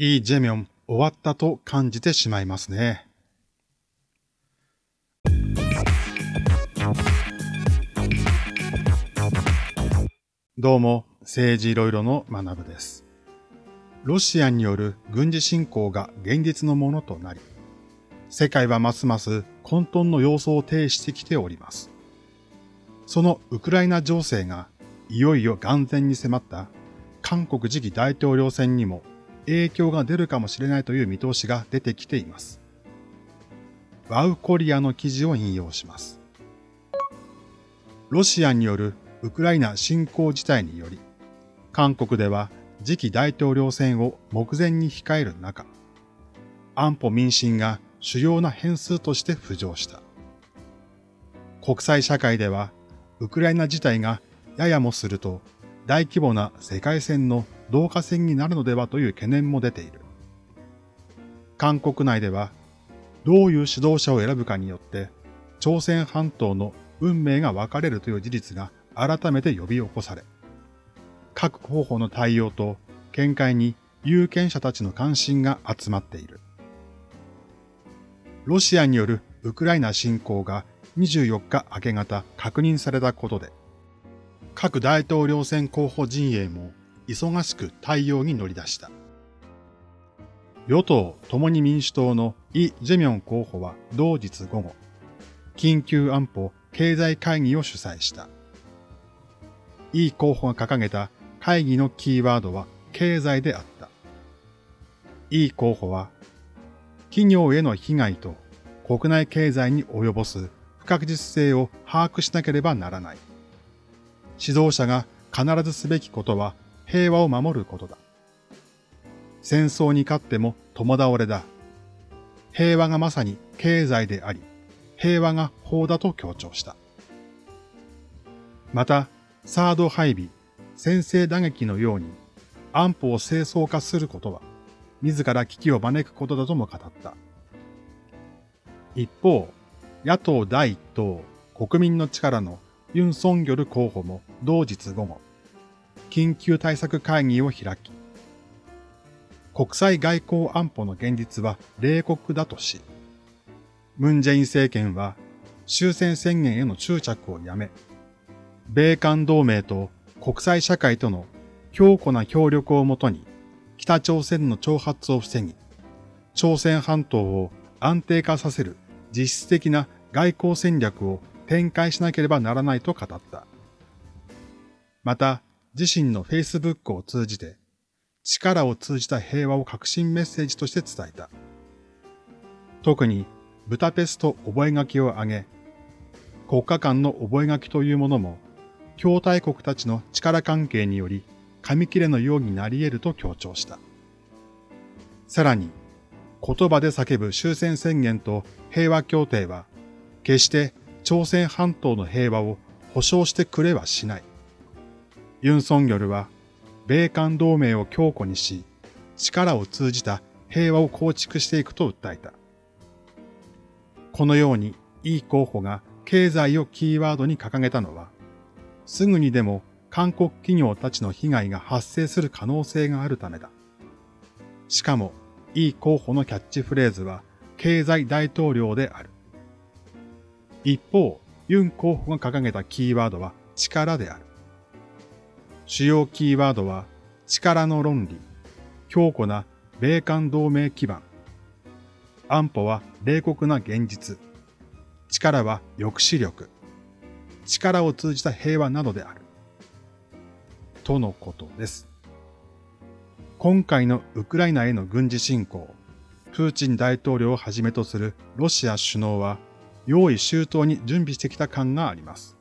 イ・ジェミョン終わったと感じてしまいますね。どうも、政治いろいろの学部です。ロシアによる軍事侵攻が現実のものとなり、世界はますます混沌の様相を呈してきております。そのウクライナ情勢がいよいよ眼前に迫った韓国次期大統領選にも影響が出るかもしれないという見通しが出てきています。ワウコリアの記事を引用します。ロシアによるウクライナ侵攻事態により、韓国では次期大統領選を目前に控える中、安保民進が主要な変数として浮上した。国際社会では、ウクライナ自体がややもすると大規模な世界戦の同化戦になるのではという懸念も出ている。韓国内では、どういう指導者を選ぶかによって、朝鮮半島の運命が分かれるという事実が改めて呼び起こされ、各候補の対応と見解に有権者たちの関心が集まっている。ロシアによるウクライナ侵攻が24日明け方確認されたことで、各大統領選候補陣営も忙しく対応に乗り出した。与党共に民主党のイ・ジェミョン候補は同日午後、緊急安保経済会議を主催した。イ候補が掲げた会議のキーワードは経済であった。イ候補は、企業への被害と国内経済に及ぼす不確実性を把握しなければならない。指導者が必ずすべきことは平和を守ることだ。戦争に勝っても共倒れだ。平和がまさに経済であり、平和が法だと強調した。また、サード配備、先制打撃のように安保を清掃化することは、自ら危機を招くことだとも語った。一方、野党第一党、国民の力のユン・ソンギョル候補も同日午後、緊急対策会議を開き、国際外交安保の現実は冷酷だとし、ムン・ジェイン政権は終戦宣言への執着をやめ、米韓同盟と国際社会との強固な協力をもとに北朝鮮の挑発を防ぎ、朝鮮半島を安定化させる実質的な外交戦略を展開しなければならないと語った。また、自身の Facebook を通じて、力を通じた平和を革新メッセージとして伝えた。特に、ブタペスト覚書を挙げ、国家間の覚書というものも、共大国たちの力関係により、紙切れのようになり得ると強調した。さらに、言葉で叫ぶ終戦宣言と平和協定は、決して朝鮮半島の平和を保障してくれはしない。ユン・ソンギョルは、米韓同盟を強固にし、力を通じた平和を構築していくと訴えた。このように、イ候補が経済をキーワードに掲げたのは、すぐにでも韓国企業たちの被害が発生する可能性があるためだ。しかも、イ候補のキャッチフレーズは、経済大統領である。一方、ユン候補が掲げたキーワードは力である。主要キーワードは力の論理、強固な米韓同盟基盤、安保は冷酷な現実、力は抑止力、力を通じた平和などである。とのことです。今回のウクライナへの軍事侵攻、プーチン大統領をはじめとするロシア首脳は用意周到に準備してきた感があります。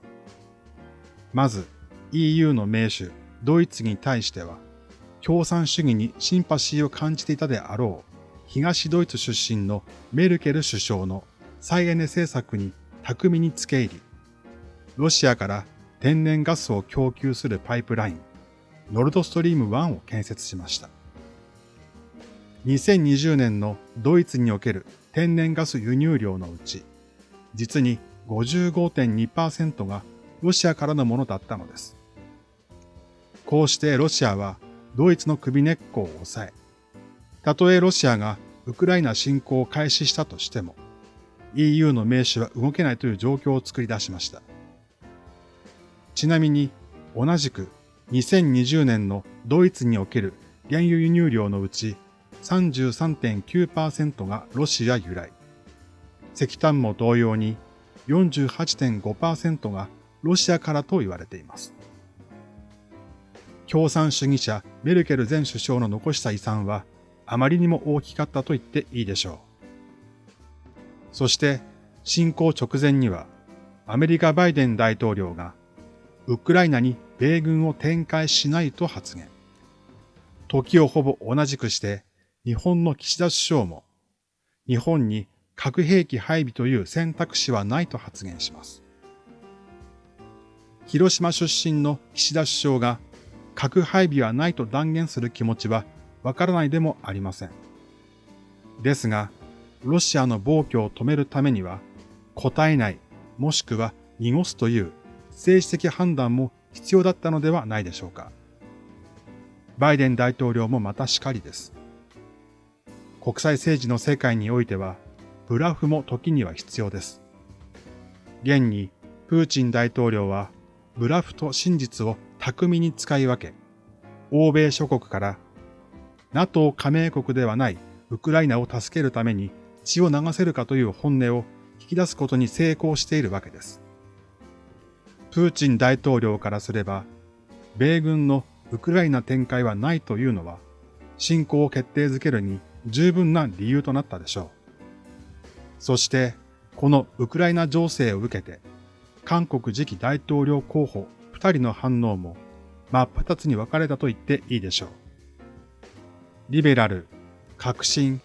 まず、EU の名手、ドイツに対しては、共産主義にシンパシーを感じていたであろう、東ドイツ出身のメルケル首相の再エネ政策に巧みに付け入り、ロシアから天然ガスを供給するパイプライン、ノルドストリーム1を建設しました。2020年のドイツにおける天然ガス輸入量のうち、実に55.2%がロシアからのものだったのです。こうしてロシアはドイツの首根っこを抑え、たとえロシアがウクライナ侵攻を開始したとしても、EU の名手は動けないという状況を作り出しました。ちなみに、同じく2020年のドイツにおける原油輸入量のうち33.9%がロシア由来。石炭も同様に48.5%がロシアからと言われています。共産主義者メルケル前首相の残した遺産はあまりにも大きかったと言っていいでしょう。そして侵攻直前にはアメリカバイデン大統領がウクライナに米軍を展開しないと発言。時をほぼ同じくして日本の岸田首相も日本に核兵器配備という選択肢はないと発言します。広島出身の岸田首相が核配備はないと断言する気持ちはわからないでもありません。ですが、ロシアの暴挙を止めるためには、答えない、もしくは濁すという政治的判断も必要だったのではないでしょうか。バイデン大統領もまたしかりです。国際政治の世界においては、ブラフも時には必要です。現に、プーチン大統領は、ブラフと真実を巧みに使い分け、欧米諸国から NATO 加盟国ではないウクライナを助けるために血を流せるかという本音を引き出すことに成功しているわけです。プーチン大統領からすれば、米軍のウクライナ展開はないというのは、侵攻を決定づけるに十分な理由となったでしょう。そして、このウクライナ情勢を受けて、韓国次期大統領候補二人の反応も真っ二つに分かれたと言っていいでしょう。リベラル、革新、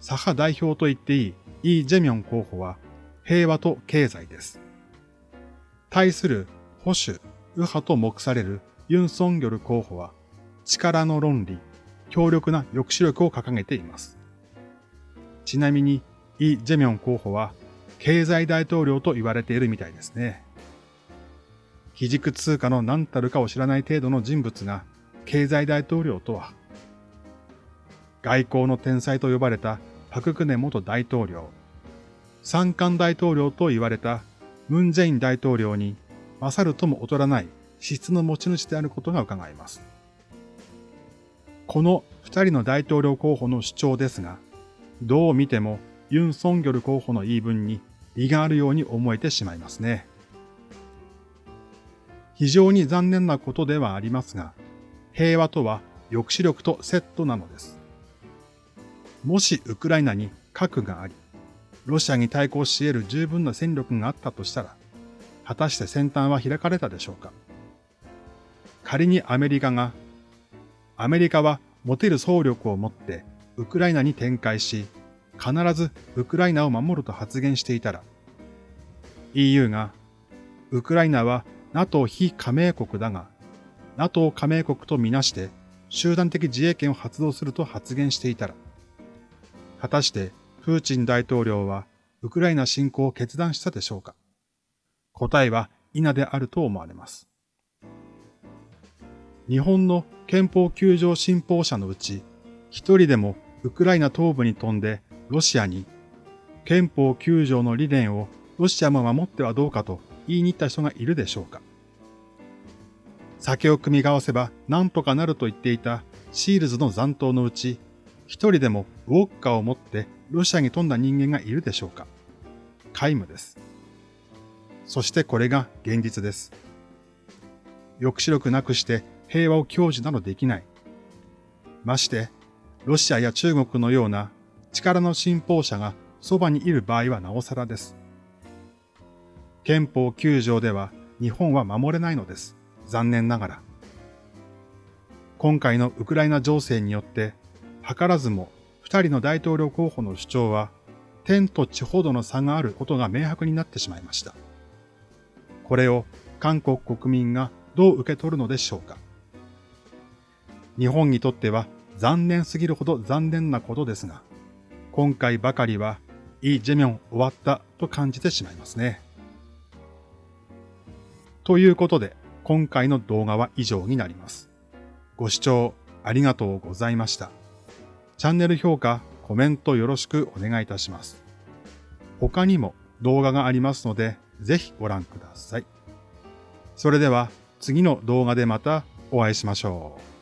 左派代表と言っていいイ・ジェミョン候補は平和と経済です。対する保守、右派と目されるユン・ソンギョル候補は力の論理、強力な抑止力を掲げています。ちなみにイ・ジェミョン候補は経済大統領と言われているみたいですね。基軸通貨の何たるかを知らない程度の人物が経済大統領とは、外交の天才と呼ばれたパククネ元大統領、三冠大統領と言われたムン・ジェイン大統領に勝るとも劣らない資質の持ち主であることが伺えます。この二人の大統領候補の主張ですが、どう見てもユン・ソンギョル候補の言い分に利があるように思えてしまいますね。非常に残念なことではありますが、平和とは抑止力とセットなのです。もしウクライナに核があり、ロシアに対抗し得る十分な戦力があったとしたら、果たして先端は開かれたでしょうか仮にアメリカが、アメリカは持てる総力を持ってウクライナに展開し、必ずウクライナを守ると発言していたら、EU が、ウクライナは NATO 非加盟国だが、NATO 加盟国とみなして集団的自衛権を発動すると発言していたら、果たしてプーチン大統領はウクライナ侵攻を決断したでしょうか答えは否であると思われます。日本の憲法救助信奉者のうち、一人でもウクライナ東部に飛んでロシアに憲法9条の理念をロシアも守ってはどうかと言いに行った人がいるでしょうか酒を組み合わせば何とかなると言っていたシールズの残党のうち、一人でもウォッカを持ってロシアに飛んだ人間がいるでしょうか皆無です。そしてこれが現実です。抑止力なくして平和を享受などできない。まして、ロシアや中国のような力の信奉者がそばにいる場合はなおさらです。憲法9条では日本は守れないのです。残念ながら。今回のウクライナ情勢によって、図らずも二人の大統領候補の主張は、天と地ほどの差があることが明白になってしまいました。これを韓国国民がどう受け取るのでしょうか。日本にとっては残念すぎるほど残念なことですが、今回ばかりは、イ・ジェミョン終わったと感じてしまいますね。ということで、今回の動画は以上になります。ご視聴ありがとうございました。チャンネル評価、コメントよろしくお願いいたします。他にも動画がありますので、ぜひご覧ください。それでは次の動画でまたお会いしましょう。